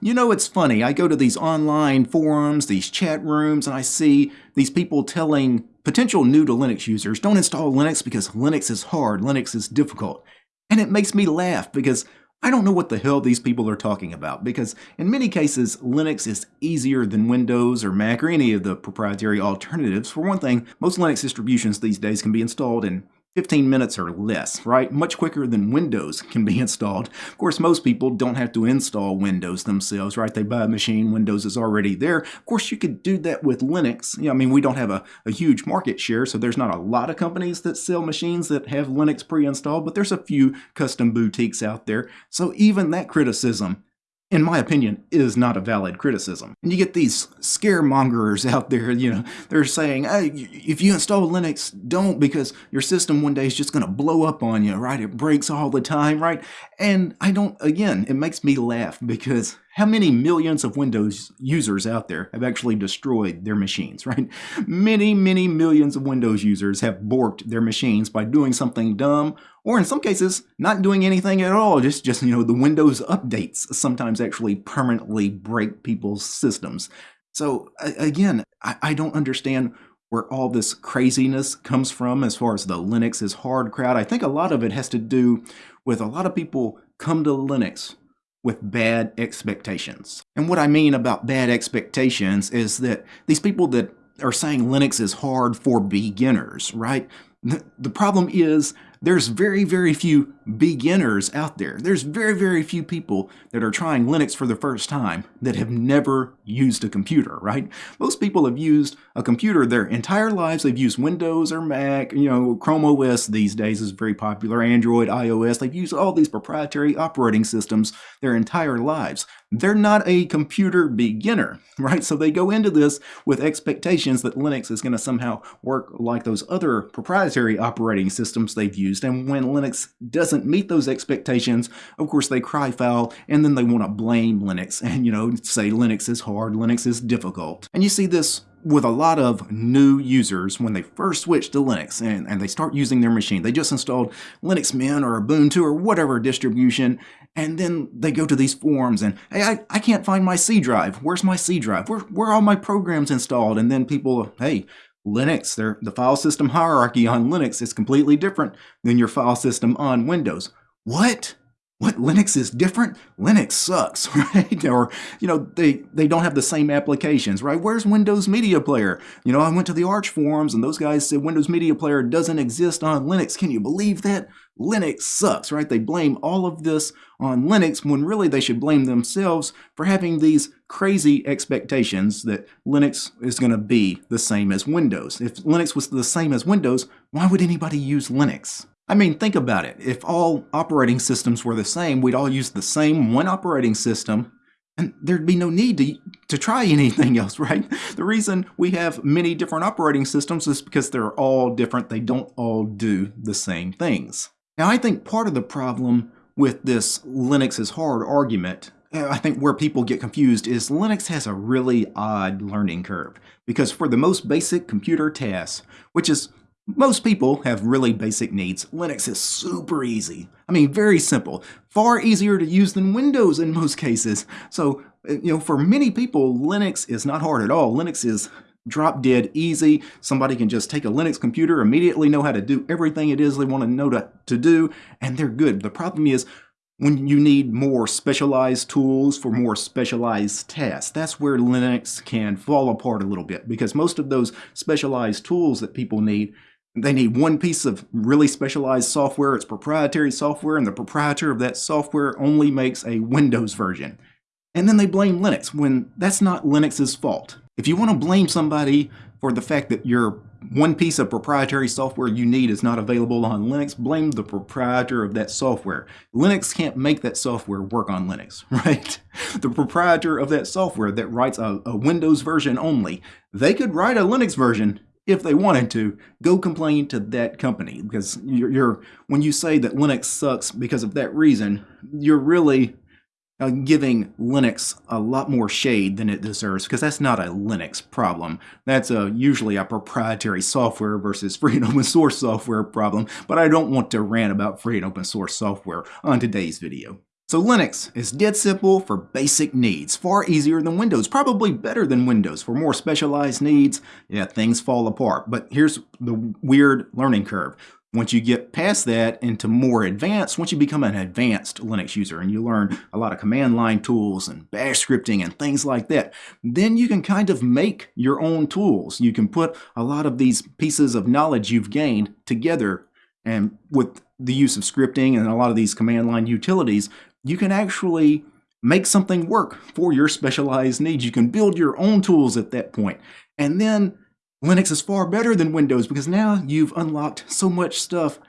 You know, it's funny. I go to these online forums, these chat rooms, and I see these people telling potential new to Linux users, don't install Linux because Linux is hard, Linux is difficult. And it makes me laugh because I don't know what the hell these people are talking about because in many cases, Linux is easier than Windows or Mac or any of the proprietary alternatives. For one thing, most Linux distributions these days can be installed in 15 minutes or less, right? Much quicker than Windows can be installed. Of course, most people don't have to install Windows themselves, right? They buy a machine, Windows is already there. Of course, you could do that with Linux. Yeah, I mean, we don't have a, a huge market share, so there's not a lot of companies that sell machines that have Linux pre-installed, but there's a few custom boutiques out there. So even that criticism in my opinion, is not a valid criticism. And you get these scaremongers out there, you know, they're saying, hey, if you install Linux, don't because your system one day is just going to blow up on you, right? It breaks all the time, right? And I don't, again, it makes me laugh because how many millions of Windows users out there have actually destroyed their machines, right? Many, many millions of Windows users have borked their machines by doing something dumb, or in some cases, not doing anything at all. Just, just you know, the Windows updates sometimes actually permanently break people's systems. So again, I, I don't understand where all this craziness comes from as far as the Linux is hard crowd. I think a lot of it has to do with a lot of people come to Linux with bad expectations. And what I mean about bad expectations is that these people that are saying Linux is hard for beginners, right? The problem is there's very, very few beginners out there. There's very, very few people that are trying Linux for the first time that have never used a computer, right? Most people have used a computer their entire lives. They've used Windows or Mac, you know, Chrome OS these days is very popular, Android, iOS. They've used all these proprietary operating systems their entire lives. They're not a computer beginner, right? So they go into this with expectations that Linux is going to somehow work like those other proprietary operating systems they've used. And when Linux doesn't doesn't meet those expectations, of course they cry foul and then they want to blame Linux and, you know, say Linux is hard, Linux is difficult. And you see this with a lot of new users when they first switch to Linux and, and they start using their machine. They just installed Linux Mint or Ubuntu or whatever distribution, and then they go to these forums and, hey, I, I can't find my C drive. Where's my C drive? Where, where are all my programs installed? And then people, hey, Linux, the file system hierarchy on Linux is completely different than your file system on Windows. What? What Linux is different? Linux sucks, right? Or, you know, they, they don't have the same applications, right? Where's Windows Media Player? You know, I went to the Arch forums and those guys said Windows Media Player doesn't exist on Linux. Can you believe that? Linux sucks, right? They blame all of this on Linux when really they should blame themselves for having these crazy expectations that Linux is going to be the same as Windows. If Linux was the same as Windows, why would anybody use Linux? I mean, think about it. If all operating systems were the same, we'd all use the same one operating system, and there'd be no need to, to try anything else, right? The reason we have many different operating systems is because they're all different. They don't all do the same things. Now, I think part of the problem with this Linux is hard argument, uh, I think where people get confused is Linux has a really odd learning curve. Because for the most basic computer tasks, which is most people have really basic needs. Linux is super easy. I mean, very simple. Far easier to use than Windows in most cases. So, uh, you know, for many people, Linux is not hard at all. Linux is drop dead easy. Somebody can just take a Linux computer, immediately know how to do everything it is they want to know to, to do, and they're good. The problem is when you need more specialized tools for more specialized tasks. That's where Linux can fall apart a little bit because most of those specialized tools that people need they need one piece of really specialized software. It's proprietary software, and the proprietor of that software only makes a Windows version. And then they blame Linux when that's not Linux's fault. If you want to blame somebody for the fact that your one piece of proprietary software you need is not available on Linux, blame the proprietor of that software. Linux can't make that software work on Linux, right? The proprietor of that software that writes a, a Windows version only, they could write a Linux version if they wanted to, go complain to that company because you're, you're when you say that Linux sucks because of that reason, you're really uh, giving Linux a lot more shade than it deserves because that's not a Linux problem. That's a, usually a proprietary software versus free and open source software problem, but I don't want to rant about free and open source software on today's video. So Linux is dead simple for basic needs, far easier than Windows, probably better than Windows. For more specialized needs, yeah, things fall apart. But here's the weird learning curve. Once you get past that into more advanced, once you become an advanced Linux user and you learn a lot of command line tools and bash scripting and things like that, then you can kind of make your own tools. You can put a lot of these pieces of knowledge you've gained together and with the use of scripting and a lot of these command line utilities, you can actually make something work for your specialized needs. You can build your own tools at that point. And then Linux is far better than Windows because now you've unlocked so much stuff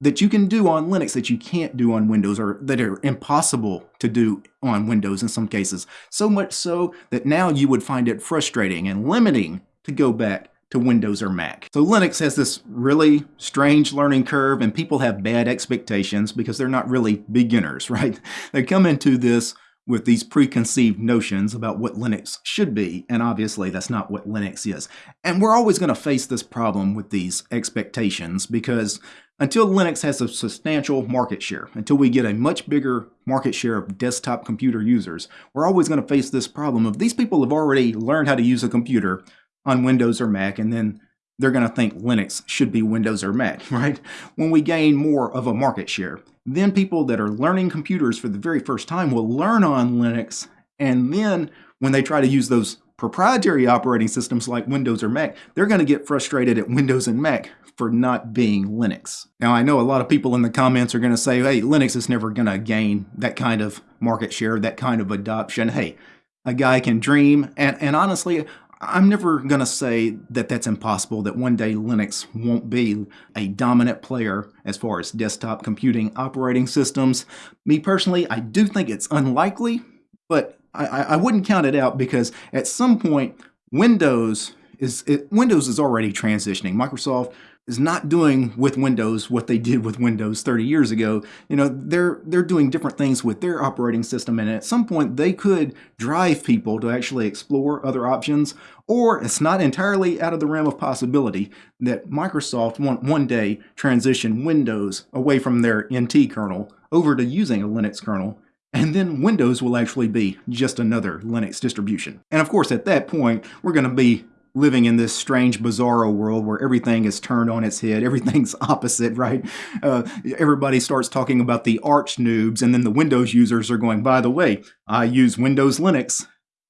that you can do on Linux that you can't do on Windows or that are impossible to do on Windows in some cases. So much so that now you would find it frustrating and limiting to go back to Windows or Mac. So Linux has this really strange learning curve and people have bad expectations because they're not really beginners, right? They come into this with these preconceived notions about what Linux should be, and obviously that's not what Linux is. And we're always going to face this problem with these expectations because until Linux has a substantial market share, until we get a much bigger market share of desktop computer users, we're always going to face this problem of these people have already learned how to use a computer on Windows or Mac, and then they're going to think Linux should be Windows or Mac, right? When we gain more of a market share, then people that are learning computers for the very first time will learn on Linux, and then when they try to use those proprietary operating systems like Windows or Mac, they're going to get frustrated at Windows and Mac for not being Linux. Now, I know a lot of people in the comments are going to say, hey, Linux is never going to gain that kind of market share, that kind of adoption. Hey, a guy can dream. And, and honestly, I'm never going to say that that's impossible, that one day Linux won't be a dominant player as far as desktop computing operating systems. Me personally, I do think it's unlikely, but I, I wouldn't count it out because at some point, Windows is it, Windows is already transitioning. Microsoft is not doing with Windows what they did with Windows 30 years ago. You know, they're they're doing different things with their operating system and at some point they could drive people to actually explore other options or it's not entirely out of the realm of possibility that Microsoft won't one day transition Windows away from their NT kernel over to using a Linux kernel and then Windows will actually be just another Linux distribution. And of course, at that point, we're going to be living in this strange bizarro world where everything is turned on its head everything's opposite right? Uh, everybody starts talking about the arch noobs and then the windows users are going by the way i use windows linux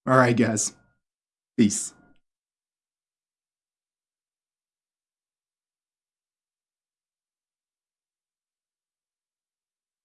all right guys peace